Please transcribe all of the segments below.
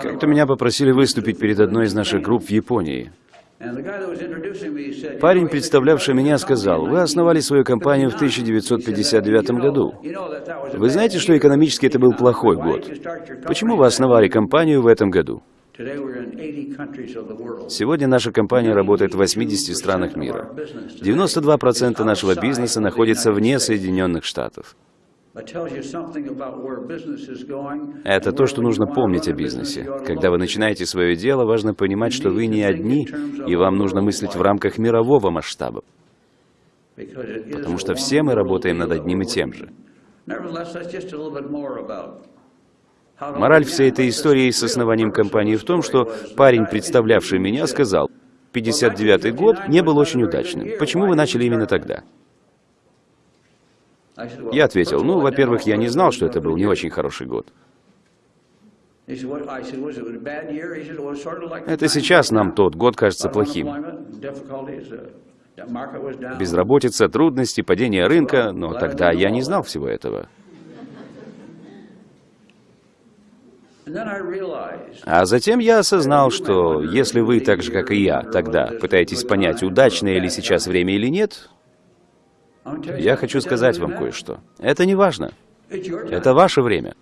Как-то меня попросили выступить перед одной из наших групп в Японии. Парень, представлявший меня, сказал, «Вы основали свою компанию в 1959 году. Вы знаете, что экономически это был плохой год? Почему вы основали компанию в этом году?» Сегодня наша компания работает в 80 странах мира. 92% нашего бизнеса находится вне Соединенных Штатов. Это то, что нужно помнить о бизнесе. Когда вы начинаете свое дело, важно понимать, что вы не одни, и вам нужно мыслить в рамках мирового масштаба, потому что все мы работаем над одним и тем же. Мораль всей этой истории с основанием компании в том, что парень, представлявший меня, сказал, 59-й год не был очень удачным. Почему вы начали именно тогда? Я ответил, ну, во-первых, я не знал, что это был не очень хороший год. Это сейчас нам тот год кажется плохим. Безработица, трудности, падение рынка, но тогда я не знал всего этого. А затем я осознал, что если вы, так же как и я, тогда пытаетесь понять, удачное ли сейчас время или нет, я хочу сказать вам кое-что. Это не важно. Это ваше время.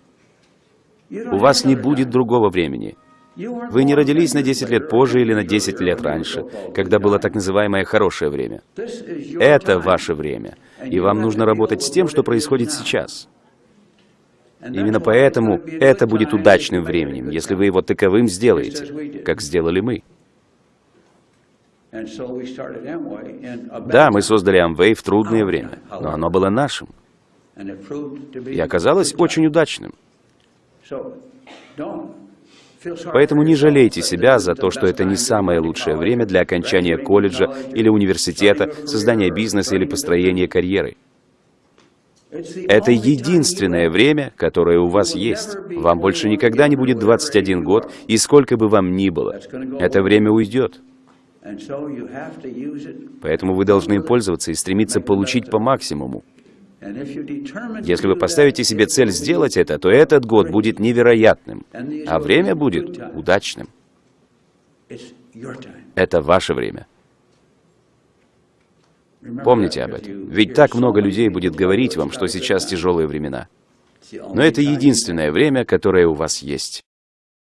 У вас не будет другого времени. Вы не родились на 10 лет позже или на 10 лет раньше, когда было так называемое хорошее время. Это ваше время. И вам нужно работать с тем, что происходит сейчас. Именно поэтому это будет удачным временем, если вы его таковым сделаете, как сделали мы. Да, мы создали Amway в трудное время, но оно было нашим. И оказалось очень удачным. Поэтому не жалейте себя за то, что это не самое лучшее время для окончания колледжа или университета, создания бизнеса или построения карьеры. Это единственное время, которое у вас есть. Вам больше никогда не будет 21 год, и сколько бы вам ни было. Это время уйдет. Поэтому вы должны им пользоваться и стремиться получить по максимуму. Если вы поставите себе цель сделать это, то этот год будет невероятным, а время будет удачным. Это ваше время. Помните об этом. Ведь так много людей будет говорить вам, что сейчас тяжелые времена. Но это единственное время, которое у вас есть.